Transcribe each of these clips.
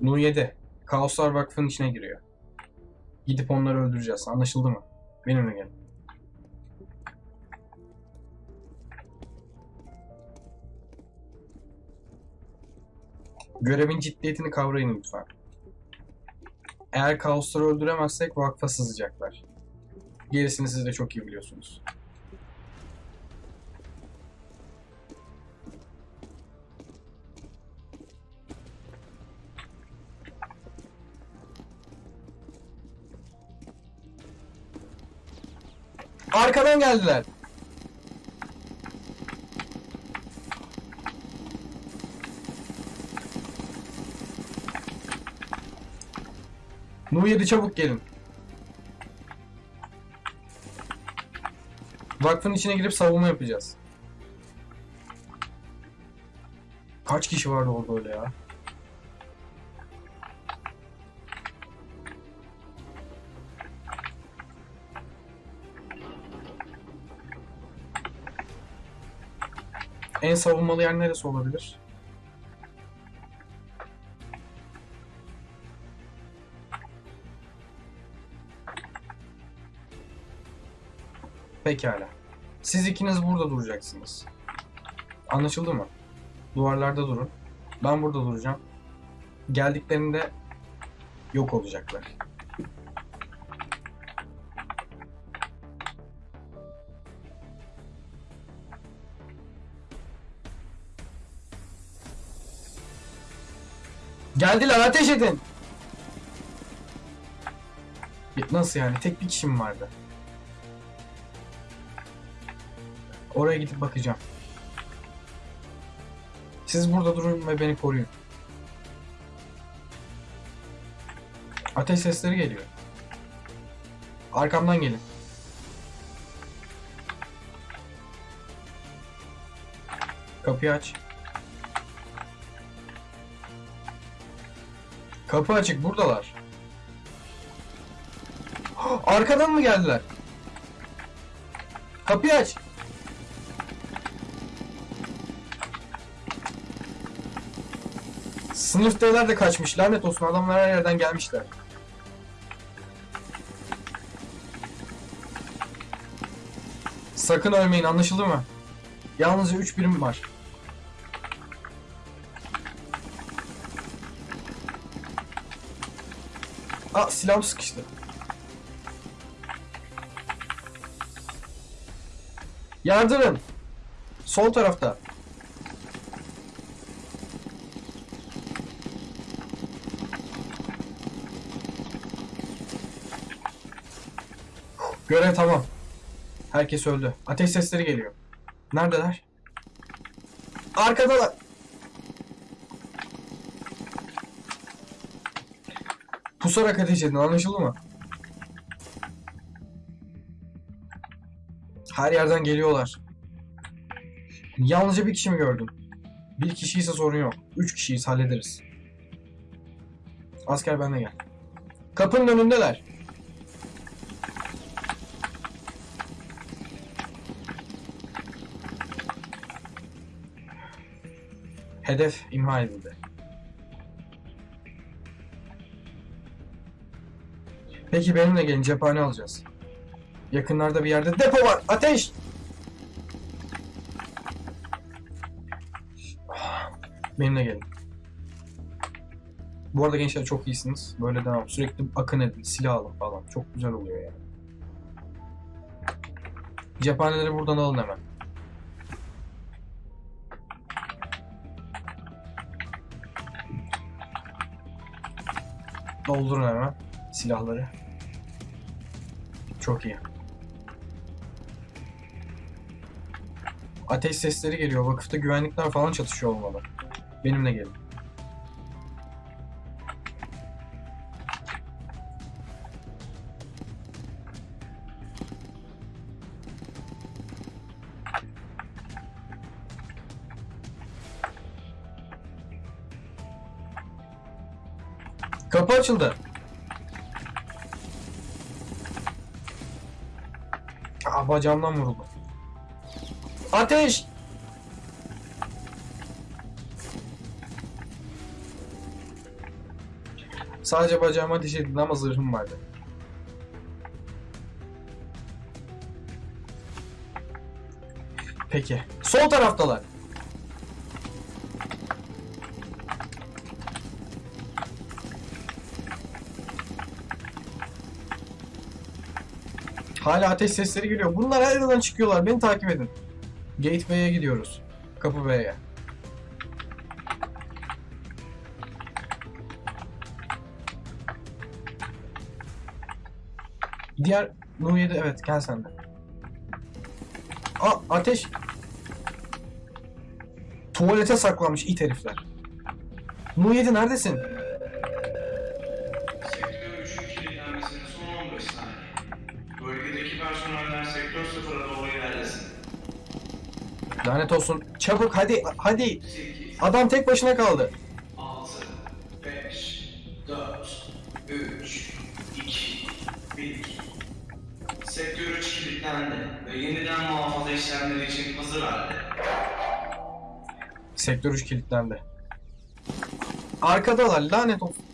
Nu 7. Kaoslar Vakfı'nın içine giriyor. Gidip onları öldüreceğiz. Anlaşıldı mı? Benimle gelin. Görevin ciddiyetini kavrayın lütfen. Eğer kaosları öldüremezsek vakfa sızacaklar. Gerisini siz de çok iyi biliyorsunuz. Arkadan geldiler. Nu 7 çabuk gelin. Vakfın içine girip savunma yapacağız. Kaç kişi vardı orada öyle ya? En savunmalı yer neresi olabilir? Pekala. Siz ikiniz burada duracaksınız. Anlaşıldı mı? Duvarlarda durun. Ben burada duracağım. Geldiklerinde yok olacaklar. Geldiler ateş edin. Nasıl yani? Tek bir kişi mi vardı? Oraya gidip bakacağım. Siz burada durun ve beni koruyun. Ateş sesleri geliyor. Arkamdan gelin. Kapıyı aç. Kapı açık buradalar. Arkadan mı geldiler? Kapıyı aç. Sınıftakiler de kaçmış. Lanet olsun adamlar her yerden gelmişler. Sakın ölmeyin anlaşıldı mı? Yalnızca 3 birim var. Aa silahım sıkıştı. Yardırın. Sol tarafta. Görev tamam. Herkes öldü. Ateş sesleri geliyor. Neredeler? Arkadalar. Pusarak ateş edin anlaşıldı mı? Her yerden geliyorlar. Yalnızca bir kişi mi gördün? Bir kişi ise sorun yok. Üç kişiyiz hallederiz. Asker bende gel. Kapının önündeler. Hedef imha edildi. Peki benimle gelin cephane alacağız. Yakınlarda bir yerde depo var. Ateş! Benimle gelin. Bu arada gençler çok iyisiniz. Böyle devam. Sürekli akın edin, silah alın falan. Çok güzel oluyor yani. Cephaneleri buradan alın hemen. Doldurun hemen silahları. Çok iyi. Ateş sesleri geliyor. Vakıfta güvenlikler falan çatışıyor olmalı. Benimle gelin. Kapı açıldı. Aa bacağımdan vuruldu. Ateş! Sadece bacağıma ateş edildi ama zırhım vardı. Peki. Sol taraftalar. Hala ateş sesleri geliyor. Bunlar her yerden çıkıyorlar. Beni takip edin. Gateway'e gidiyoruz. Kapı B'ye. Diğer Nu 7 evet gel sen de. Aa ateş. Tuvalete saklanmış it herifler. Nu 7 neredesin? Lanet olsun. Çabuk hadi hadi. 8, Adam tek başına kaldı. 6, 5, 4, 3, 2, 1. Sektör 3 kilitlendi ve yeniden muhafaza işlemleri için hazır halde. Sektör 3 kilitlendi. Arkadalar lanet olsun.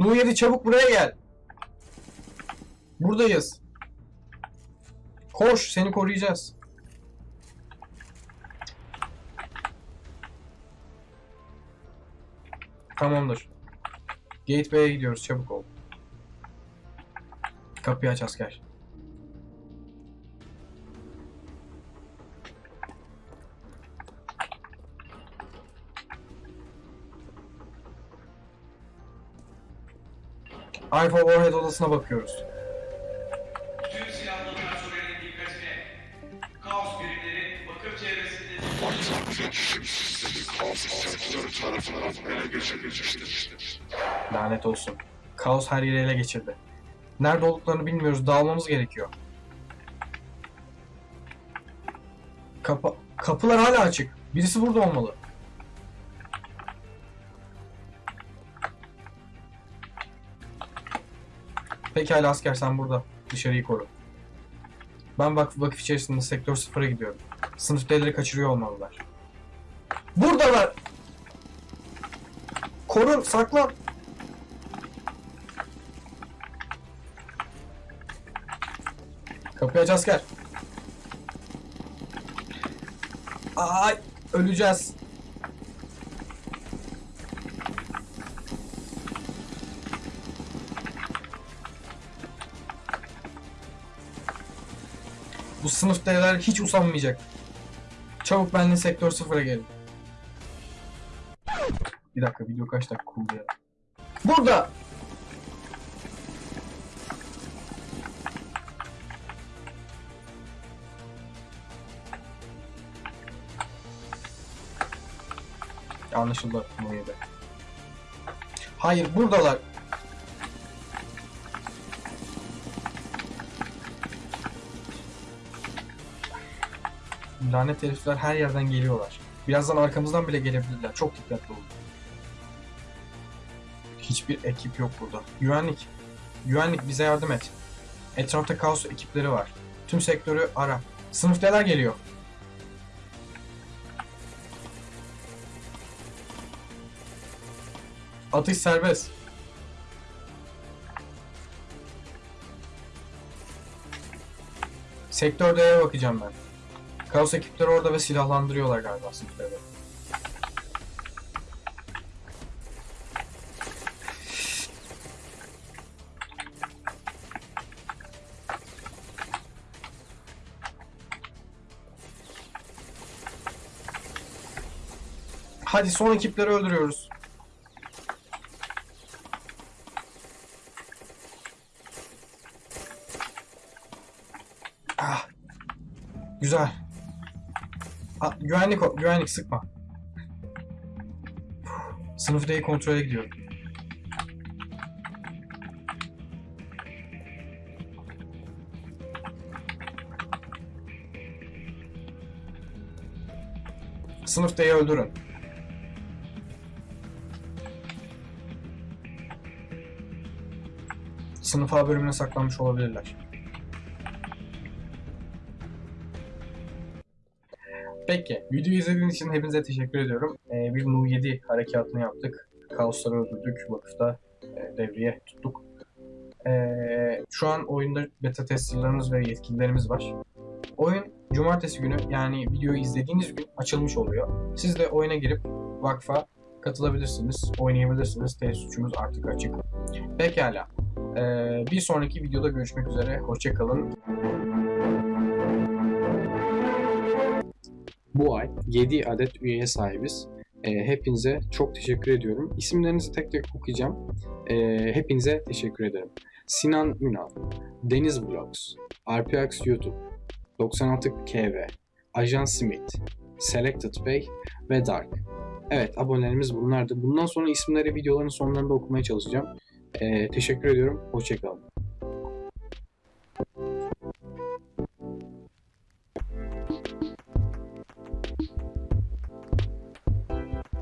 Nu 7 çabuk buraya gel. Buradayız. Koş seni koruyacağız. Tamamdır. Gateway'e gidiyoruz çabuk ol. Kapıyı aç asker. Alpha Warhead odasına bakıyoruz. Tüm silahlı personelin dikkatine. Kaos birimleri vakıf çevresinde Lanet olsun. Kaos her yeri ele geçirdi. Nerede olduklarını bilmiyoruz. Dağılmamız gerekiyor. Kapı kapılar hala açık. Birisi burada olmalı. Pekala asker sen burada. Dışarıyı koru. Ben vakıf, vakıf içerisinde sektör sıfıra gidiyorum. Sınıftakileri kaçırıyor olmalılar. Buradalar! Korun, saklan! Kapıyı aç asker. Ay öleceğiz. Bu sınıftakiler hiç usanmayacak. Çabuk benimle sektör sıfıra gelin. Bir dakika video kaç dakika oldu ya. Burada! Anlaşıldı. Hayır buradalar. Lanet herifler her yerden geliyorlar. Birazdan arkamızdan bile gelebilirler. Çok dikkatli olun. Hiçbir ekip yok burada. Güvenlik. Güvenlik bize yardım et. Etrafta kaos ekipleri var. Tüm sektörü ara. Sınıftalar geliyor. Atış serbest. Sektör D'ye bakacağım ben. Kaos ekipleri orada ve silahlandırıyorlar galiba sınıfları. Hadi son ekipleri öldürüyoruz. Ah. Güzel. Güvenlik güvenlik sıkma. Sınıf D'yi kontrole gidiyorum. Sınıf D'yi öldürün. Sınıf A bölümüne saklanmış olabilirler. Peki, videoyu izlediğiniz için hepinize teşekkür ediyorum. Ee, bir Nu 7 harekatını yaptık. Kaosları öldürdük, vakıfta e, devriye tuttuk. Ee, şu an oyunda beta testerlarımız ve yetkililerimiz var. Oyun cumartesi günü yani videoyu izlediğiniz gün açılmış oluyor. Siz de oyuna girip vakfa katılabilirsiniz, oynayabilirsiniz. Test suçumuz artık açık. Pekala. Ee, bir sonraki videoda görüşmek üzere. Hoşçakalın. Bu ay 7 adet üyeye sahibiz. Ee, hepinize çok teşekkür ediyorum. İsimlerinizi tek tek okuyacağım. Ee, hepinize teşekkür ederim. Sinan Ünal, Deniz Vlogs, RPX YouTube, 96 KV, Ajan Smith, Selected Bey ve Dark. Evet abonelerimiz bunlardı. Bundan sonra isimleri videoların sonlarında okumaya çalışacağım. Ee, teşekkür ediyorum. Hoşçakalın.